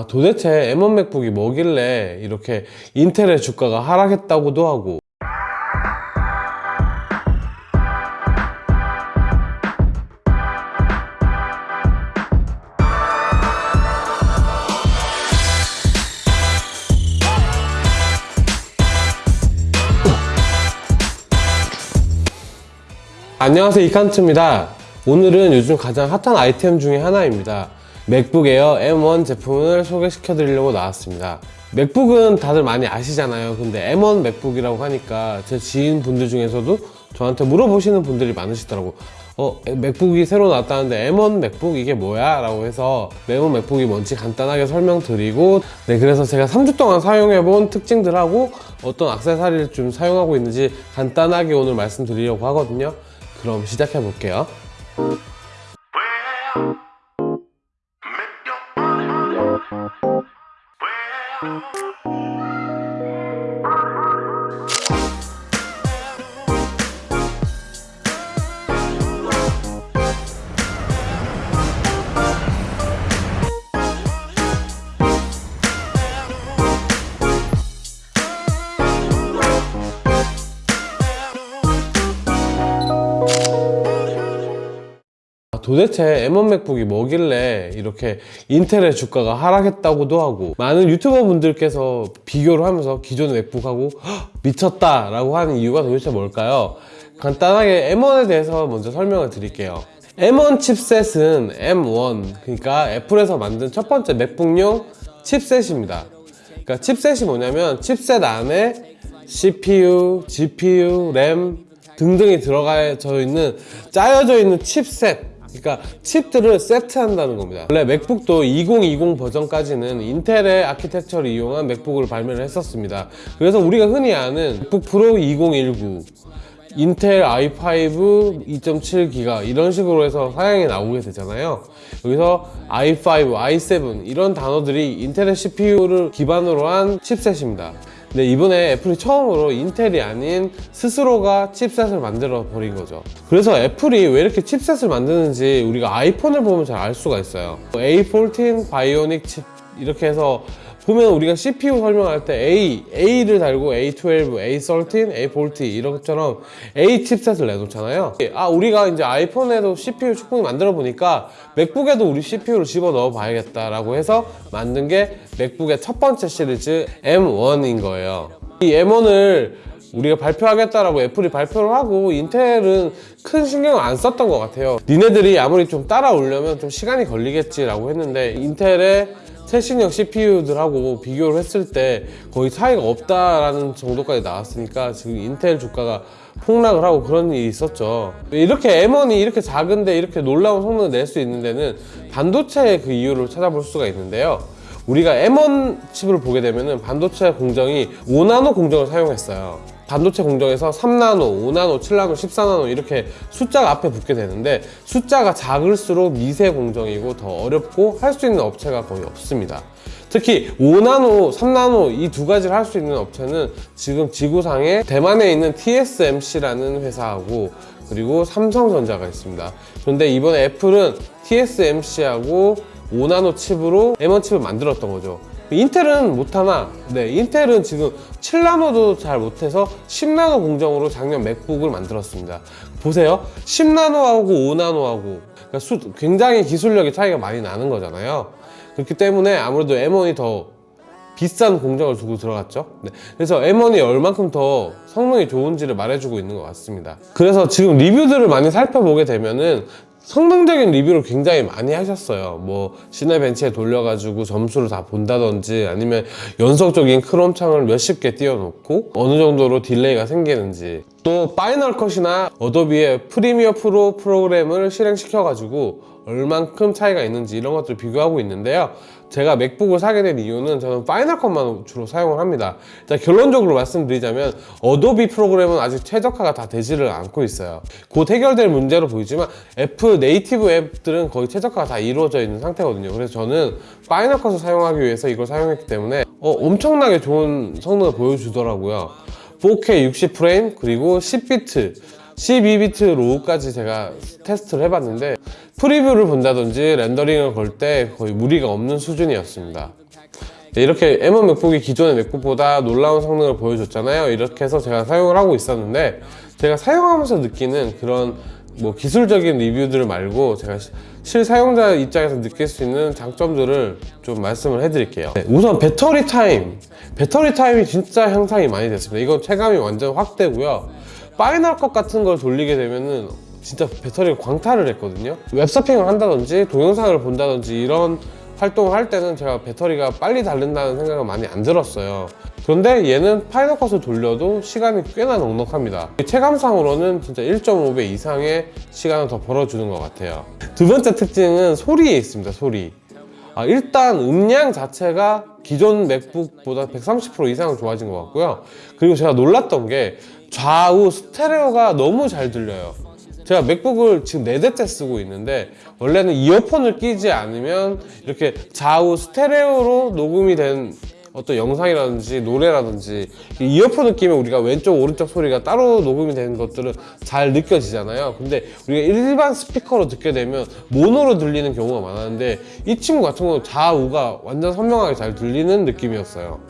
아, 도대체 M1 맥북이 뭐길래 이렇게 인텔의 주가가 하락했다고도 하고. 안녕하세요 이칸트입니다. 오늘은 요즘 가장 핫한 아이템 중에 하나입니다 맥북 에어 M1 제품을 소개시켜 드리려고 나왔습니다. 맥북은 다들 많이 아시잖아요. 근데 M1 맥북이라고 하니까 제 지인분들 중에서도 저한테 물어보시는 분들이 많으시더라고. 어 맥북이 새로 나왔다는데 M1 맥북 이게 뭐야? 라고 해서 M1 맥북이 뭔지 간단하게 설명드리고 네 그래서 제가 3주 동안 사용해본 특징들하고 어떤 악세사리를 좀 사용하고 있는지 간단하게 오늘 말씀드리려고 하거든요. 그럼 시작해 볼게요. 아, 도대체 M1 맥북이 뭐길래 이렇게 인텔의 주가가 하락했다고도 하고 많은 유튜버 분들께서 비교를 하면서 기존의 맥북하고 "헉, 미쳤다 라고 하는 이유가 도대체 뭘까요? 간단하게 M1에 대해서 먼저 설명을 드릴게요 M1 칩셋은 M1 그러니까 애플에서 만든 첫 번째 맥북용 칩셋입니다 그러니까 칩셋이 뭐냐면 칩셋 안에 CPU, GPU, 램 등등이 들어가져 있는 짜여져 있는 칩셋 그러니까 칩들을 세트한다는 겁니다. 원래 맥북도 2020 버전까지는 인텔의 아키텍처를 이용한 맥북을 발매를 했었습니다. 그래서 우리가 흔히 아는 맥북 프로 2019 인텔 i5 2.7기가 이런 식으로 해서 사양이 나오게 되잖아요. 여기서 i5, i7 이런 단어들이 인텔의 CPU를 기반으로 한 chipset입니다 근데 이번에 애플이 처음으로 인텔이 아닌 스스로가 chipset을 만들어 버린 거죠. 그래서 애플이 왜 이렇게 chipset을 만드는지 우리가 아이폰을 보면 잘 알 수가 있어요. A14 바이오닉 칩 이렇게 해서 보면 우리가 CPU 설명할 때 A, A를 달고 A12, A13, A14 이런 것처럼 A 칩셋을 내놓잖아요. 아 우리가 이제 아이폰에도 CPU 충분히 만들어 보니까 맥북에도 우리 CPU를 집어 넣어 봐야겠다 라고 해서 만든 게 맥북의 첫 번째 시리즈 M1인 거예요. 이 M1을 우리가 발표하겠다라고 애플이 발표를 하고 인텔은 큰 신경을 안 썼던 것 같아요. 니네들이 아무리 좀 따라오려면 좀 시간이 걸리겠지라고 했는데 인텔의 최신형 CPU들하고 비교를 했을 때 거의 차이가 없다라는 정도까지 나왔으니까 지금 인텔 주가가 폭락을 하고 그런 일이 있었죠. 이렇게 M1이 이렇게 작은데 이렇게 놀라운 성능을 낼 수 있는 데는 반도체의 그 이유를 찾아볼 수가 있는데요 우리가 M1 칩을 보게 되면 반도체 공정이 5나노 공정을 사용했어요. 반도체 공정에서 3나노, 5나노, 7나노, 14나노 이렇게 숫자가 앞에 붙게 되는데 숫자가 작을수록 미세 공정이고 더 어렵고 할 수 있는 업체가 거의 없습니다. 특히 5나노, 3나노 이 두 가지를 할 수 있는 업체는 지금 지구상에 대만에 있는 TSMC라는 회사하고 그리고 삼성전자가 있습니다. 그런데 이번에 애플은 TSMC하고 5나노 칩으로 M1 칩을 만들었던 거죠. 인텔은 못하나 네 인텔은 지금 7나노도 잘 못해서 10나노 공정으로 작년 맥북을 만들었습니다. 보세요. 10나노하고 5나노하고. 그러니까 수, 굉장히 기술력의 차이가 많이 나는 거잖아요. 그렇기 때문에 아무래도 M1이 더 비싼 공정을 두고 들어갔죠. 네. 그래서 M1이 얼만큼 더 성능이 좋은지를 말해주고 있는 것 같습니다. 그래서 지금 리뷰들을 많이 살펴보게 되면은 성능적인 리뷰를 굉장히 많이 하셨어요. 뭐 시네벤치에 돌려가지고 점수를 다 본다든지 아니면 연속적인 크롬 창을 몇십 개 띄워놓고 어느 정도로 딜레이가 생기는지. 또 파이널 컷이나 어도비의 프리미어 프로 프로그램을 실행시켜가지고 얼만큼 차이가 있는지 이런 것들을 비교하고 있는데요 제가 맥북을 사게 된 이유는 저는 파이널 컷만 주로 사용을 합니다. 자, 결론적으로 말씀드리자면 어도비 프로그램은 아직 최적화가 다 되지를 않고 있어요. 곧 해결될 문제로 보이지만 애플 native 앱들은 거의 최적화가 다 이루어져 있는 상태거든요. 그래서 저는 파이널 컷을 사용하기 위해서 이걸 사용했기 때문에 어, 엄청나게 좋은 성능을 보여주더라고요. 4K 60프레임 그리고 10비트 12비트 RAW까지 제가 테스트를 해봤는데 프리뷰를 본다든지 렌더링을 걸 때 거의 무리가 없는 수준이었습니다 네, 이렇게 M1 맥북이 기존의 맥북보다 놀라운 성능을 보여줬잖아요. 이렇게 해서 제가 사용을 하고 있었는데 제가 사용하면서 느끼는 그런 뭐 기술적인 리뷰들 말고 제가 시- 실사용자 입장에서 느낄 수 있는 장점들을 좀 말씀을 해드릴게요. 네, 우선 배터리 타임. 배터리 타임이 진짜 향상이 많이 됐습니다. 이건 체감이 완전 확 되고요. 파이널 컷 같은 걸 돌리게 되면은 진짜 배터리가 광탈을 했거든요. 웹서핑을 한다든지 동영상을 본다든지 이런 활동을 할 때는 제가 배터리가 빨리 닳는다는 생각은 많이 안 들었어요. 그런데 얘는 파이널 컷을 돌려도 시간이 꽤나 넉넉합니다. 체감상으로는 진짜 1.5배 이상의 시간을 더 벌어주는 것 같아요. 두 번째 특징은 소리에 있습니다, 소리. 아, 일단 음량 자체가 기존 맥북보다 130% 이상 좋아진 것 같고요. 그리고 제가 놀랐던 게 좌우 스테레오가 너무 잘 들려요. 제가 맥북을 지금 4대째 쓰고 있는데 원래는 이어폰을 끼지 않으면 이렇게 좌우 스테레오로 녹음이 된 어떤 영상이라든지 노래라든지 이 이어폰을 끼면 우리가 왼쪽 오른쪽 소리가 따로 녹음이 되는 것들은 잘 느껴지잖아요. 근데 우리가 일반 스피커로 듣게 되면 모노로 들리는 경우가 많았는데 이 친구 같은 경우는 좌우가 완전 선명하게 잘 들리는 느낌이었어요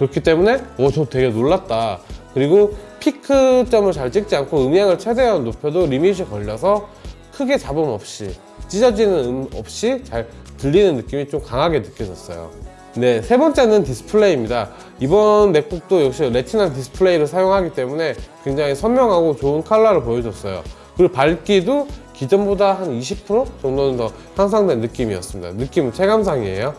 그렇기 때문에 어, 저 되게 놀랐다. 그리고 피크점을 잘 찍지 않고 음량을 최대한 높여도 limit이 걸려서 크게 잡음 없이 찢어지는 음 없이 잘 들리는 느낌이 좀 강하게 느껴졌어요. 네, 세 번째는 디스플레이입니다. 이번 맥북도 역시 레티나 디스플레이를 사용하기 때문에 굉장히 선명하고 좋은 컬러를 보여줬어요. 그리고 밝기도 기존보다 한 20% 정도는 더 향상된 느낌이었습니다. 느낌은 체감상이에요.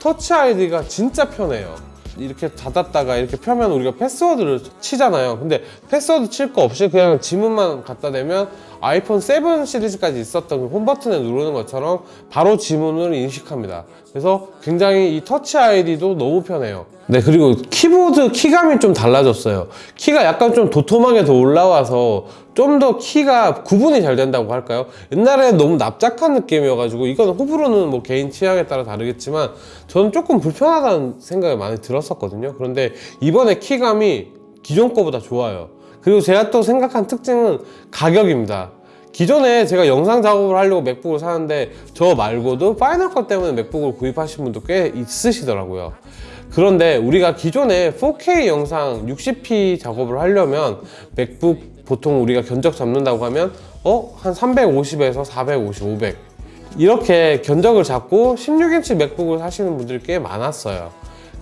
터치 아이디가 진짜 편해요. 이렇게 닫았다가 이렇게 펴면 우리가 패스워드를 치잖아요. 근데 패스워드 칠 거 없이 그냥 지문만 갖다 대면 아이폰 7 시리즈까지 있었던 그 홈 버튼에 누르는 것처럼 바로 지문을 인식합니다. 그래서 굉장히 이 터치 아이디도 너무 편해요. 네, 그리고 키보드 키감이 좀 달라졌어요. 키가 약간 좀 도톰하게 더 올라와서 좀 더 키가 구분이 잘 된다고 할까요? 옛날에 너무 납작한 느낌이어가지고 이건 호불호는 뭐 개인 취향에 따라 다르겠지만 저는 조금 불편하다는 생각이 많이 들었었거든요. 그런데 이번에 키감이 기존 거보다 좋아요. 그리고 제가 또 생각한 특징은 가격입니다. 기존에 제가 영상 작업을 하려고 맥북을 사는데 저 말고도 파이널 컷 때문에 맥북을 구입하신 분도 꽤 있으시더라고요. 그런데 우리가 기존에 4K 영상 60p 작업을 하려면 맥북 보통 우리가 견적 잡는다고 하면 어? 한 350에서 450, 500 이렇게 견적을 잡고 16인치 맥북을 사시는 분들이 꽤 많았어요.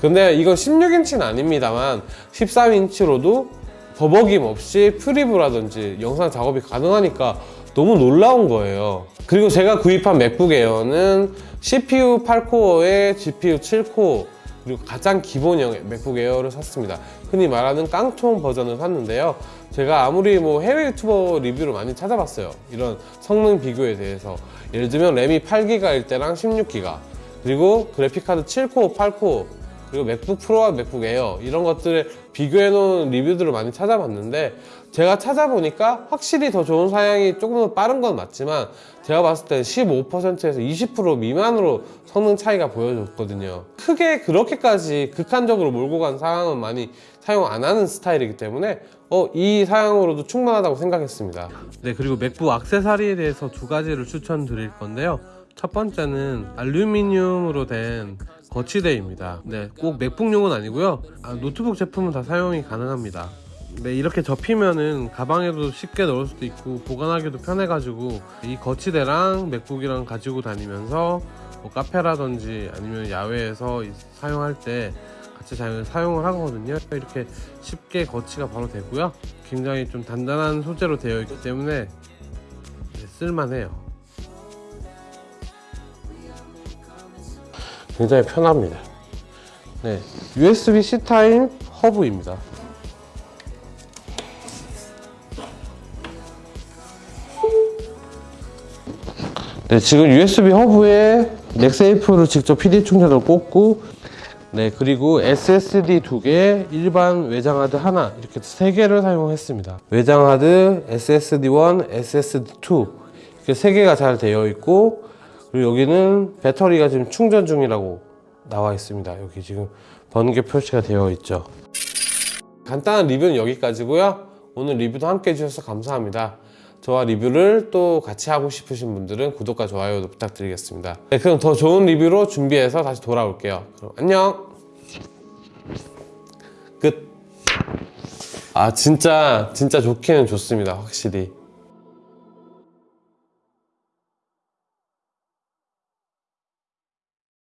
근데 이건 16인치는 아닙니다만 13인치로도 버벅임 없이 프리뷰라든지 영상 작업이 가능하니까 너무 놀라운 거예요. 그리고 제가 구입한 맥북 에어는 CPU 8코어에 GPU 7코어 그리고 가장 기본형 맥북 에어를 샀습니다. 흔히 말하는 깡통 버전을 샀는데요. 제가 아무리 뭐 해외 유튜버 리뷰를 많이 찾아봤어요. 이런 성능 비교에 대해서. 예를 들면 램이 8기가일 때랑 16기가 그리고 그래픽카드 7코어, 8코어 그리고 맥북 프로와 맥북 에어 이런 것들을 비교해 놓은 리뷰들을 많이 찾아봤는데 제가 찾아보니까 확실히 더 좋은 사양이 조금 더 빠른 건 맞지만 제가 봤을 때 15%에서 20% 미만으로 성능 차이가 보여줬거든요. 크게 그렇게까지 극한적으로 몰고 간 사양은 많이 사용 안 하는 스타일이기 때문에 어, 이 사양으로도 충분하다고 생각했습니다. 네 그리고 맥북 악세사리에 대해서 두 가지를 추천드릴 건데요. 첫 번째는 알루미늄으로 된 거치대입니다. 네, 꼭 맥북용은 아니고요. 아, 노트북 제품은 다 사용이 가능합니다. 네, 이렇게 접히면은 가방에도 쉽게 넣을 수도 있고 보관하기도 편해가지고 이 거치대랑 맥북이랑 가지고 다니면서 뭐 카페라든지 아니면 야외에서 이- 사용할 때 같이 잘 사용을 하거든요. 이렇게 쉽게 거치가 바로 되고요. 굉장히 좀 단단한 소재로 되어 있기 때문에 네, 쓸만해요. 굉장히 편합니다. 네, USB-C 타입 허브입니다. 네, 지금 USB 허브에 넥세이프를 직접 PD 충전을 꽂고 네, 그리고 SSD 두 개, 일반 외장 하드 하나 이렇게 세 개를 사용했습니다. 외장 하드 SSD1, SSD2 이렇게 세 개가 잘 되어 있고 그리고 여기는 배터리가 지금 충전 중이라고 나와 있습니다. 여기 지금 번개 표시가 되어 있죠. 간단한 리뷰는 여기까지고요. 오늘 리뷰도 함께 해주셔서 감사합니다. 저와 리뷰를 또 같이 하고 싶으신 분들은 구독과 좋아요도 부탁드리겠습니다. 네, 그럼 더 좋은 리뷰로 준비해서 다시 돌아올게요. 그럼 안녕. 끝. 아 진짜 진짜 좋기는 좋습니다. 확실히.